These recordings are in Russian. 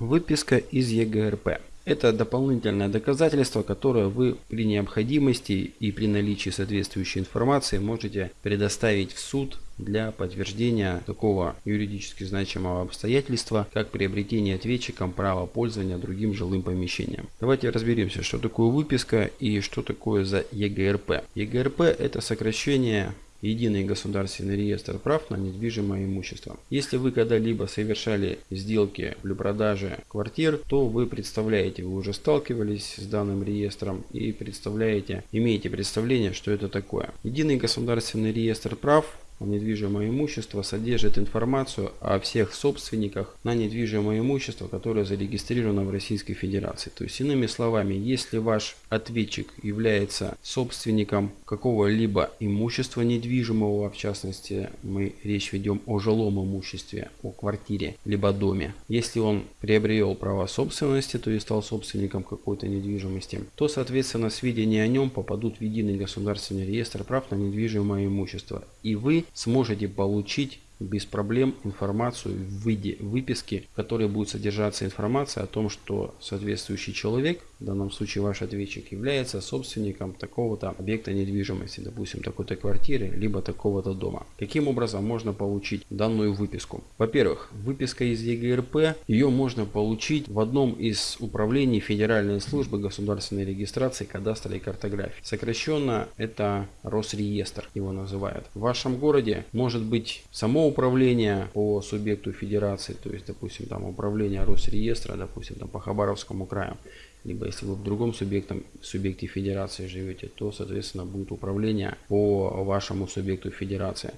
Выписка из ЕГРП. Это дополнительное доказательство, которое вы при необходимости и при наличии соответствующей информации можете предоставить в суд для подтверждения такого юридически значимого обстоятельства, как приобретение ответчиком права пользования другим жилым помещением. Давайте разберемся, что такое выписка и что такое за ЕГРП. ЕГРП это сокращение Единый государственный реестр прав на недвижимое имущество. Если вы когда-либо совершали сделки при продаже квартир, то вы представляете, вы уже сталкивались с данным реестром и представляете, имеете представление, что это такое. Единый государственный реестр прав недвижимое имущество содержит информацию о всех собственниках на недвижимое имущество, которое зарегистрировано в Российской Федерации. То есть, иными словами, если ваш ответчик является собственником какого-либо имущества недвижимого, в частности, мы речь ведем о жилом имуществе, о квартире, либо доме. Если он приобрел право собственности, то есть стал собственником какой-то недвижимости, то, соответственно, сведения о нем попадут в единый государственный реестр прав на недвижимое имущество. И вы сможете получить без проблем информацию в виде выписки, в которой будет содержаться информация о том, что соответствующий человек, в данном случае ваш ответчик, является собственником такого-то объекта недвижимости, допустим, такой-то квартиры, либо такого-то дома. Каким образом можно получить данную выписку? Во-первых, выписка из ЕГРП, ее можно получить в одном из управлений Федеральной службы государственной регистрации кадастра и картографии. Сокращенно это Росреестр его называют. В вашем городе может быть само управление по субъекту федерации, то есть, допустим, там управление Росреестра, допустим, там по Хабаровскому краю, либо если вы в другом субъектом, субъекте федерации живете, то, соответственно, будет управление по вашему субъекту федерации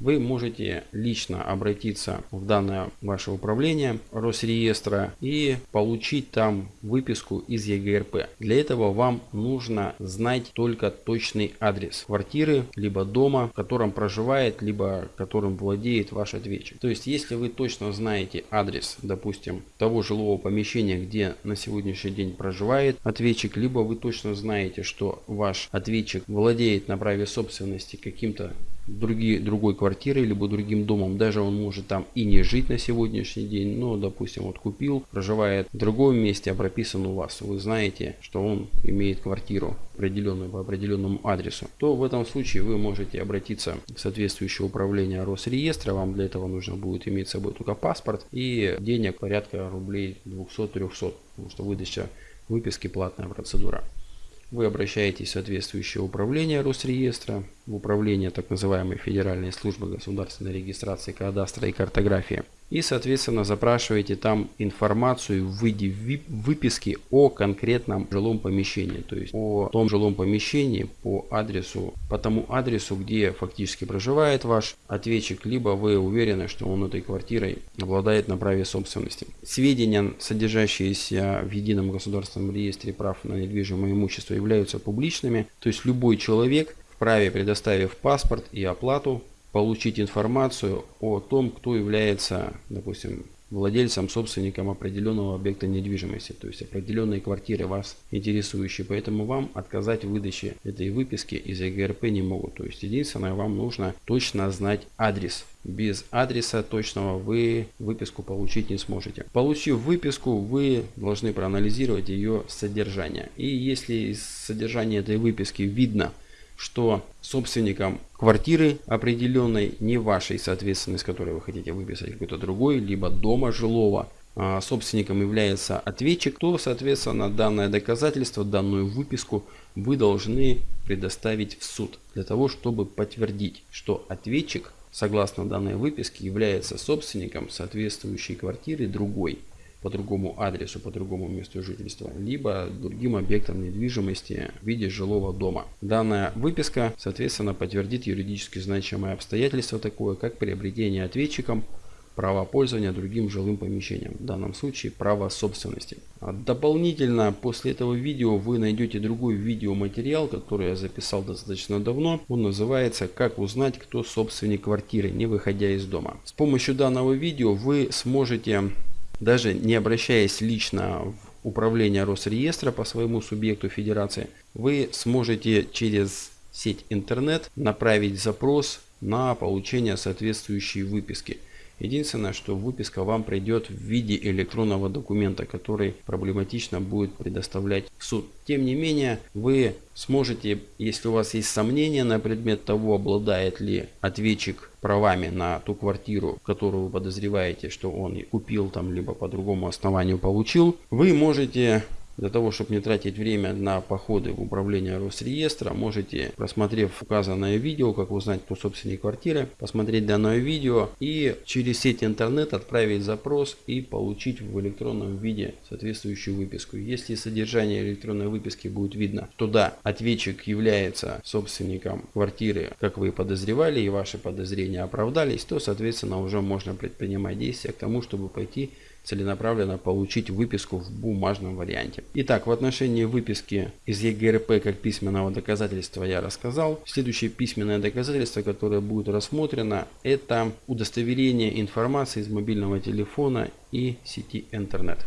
вы можете лично обратиться в данное ваше управление Росреестра и получить там выписку из ЕГРП. Для этого вам нужно знать только точный адрес квартиры, либо дома, в котором проживает, либо которым владеет ваш ответчик. То есть, если вы точно знаете адрес, допустим, того жилого помещения, где на сегодняшний день проживает ответчик, либо вы точно знаете, что ваш ответчик владеет на праве собственности каким-то другие, другой квартирой, либо другим домом. Даже он может там и не жить на сегодняшний день, но, допустим, вот купил, проживает в другом месте, а прописан у вас. Вы знаете, что он имеет квартиру определенную по определенному адресу. То в этом случае вы можете обратиться в соответствующее управление Росреестра. Вам для этого нужно будет иметь с собой только паспорт и денег порядка рублей 200-300, потому что выдача выписки платная процедура. Вы обращаетесь в соответствующее управление Росреестра, в управление так называемой Федеральной службы государственной регистрации кадастра и картографии и соответственно запрашиваете там информацию в виде выписки о конкретном жилом помещении, то есть о том жилом помещении по адресу, по тому адресу, где фактически проживает ваш ответчик, либо вы уверены, что он этой квартирой обладает на праве собственности. Сведения, содержащиеся в едином государственном реестре прав на недвижимое имущество, являются публичными, то есть любой человек вправе, предоставив паспорт и оплату, получить информацию о том, кто является, допустим, владельцем, собственником определенного объекта недвижимости, то есть определенной квартиры вас интересующей. Поэтому вам отказать в выдаче этой выписки из ЕГРП не могут. То есть единственное, вам нужно точно знать адрес. Без адреса точного вы выписку получить не сможете. Получив выписку, вы должны проанализировать ее содержание. И если из содержания этой выписки видно, что собственником квартиры определенной, не вашей, соответственно, из которой вы хотите выписать какой-то другой, либо дома жилого, а собственником является ответчик, то, соответственно, данное доказательство, данную выписку вы должны предоставить в суд для того, чтобы подтвердить, что ответчик, согласно данной выписке, является собственником соответствующей квартиры другой по другому адресу, по другому месту жительства, либо другим объектом недвижимости в виде жилого дома. Данная выписка, соответственно, подтвердит юридически значимое обстоятельство такое, как приобретение ответчиком права пользования другим жилым помещением, в данном случае право собственности. А дополнительно после этого видео вы найдете другой видеоматериал, который я записал достаточно давно. Он называется «Как узнать, кто собственник квартиры, не выходя из дома». С помощью данного видео вы сможете даже не обращаясь лично в управление Росреестра по своему субъекту федерации, вы сможете через сеть интернет направить запрос на получение соответствующей выписки. Единственное, что выписка вам придет в виде электронного документа, который проблематично будет предоставлять в суд. Тем не менее, вы сможете, если у вас есть сомнения на предмет того, обладает ли ответчик правами на ту квартиру, которую вы подозреваете, что он купил там, либо по другому основанию получил, вы можете для того, чтобы не тратить время на походы в управление Росреестра, можете, просмотрев указанное видео, как узнать, кто собственник квартиры, посмотреть данное видео и через сеть интернет отправить запрос и получить в электронном виде соответствующую выписку. Если содержание электронной выписки будет видно, то да, ответчик является собственником квартиры, как вы и подозревали, и ваши подозрения оправдались, то, соответственно, уже можно предпринимать действия к тому, чтобы пойти целенаправленно получить выписку в бумажном варианте. Итак, в отношении выписки из ЕГРП как письменного доказательства я рассказал. Следующее письменное доказательство, которое будет рассмотрено, это удостоверение информации из мобильного телефона и сети интернет.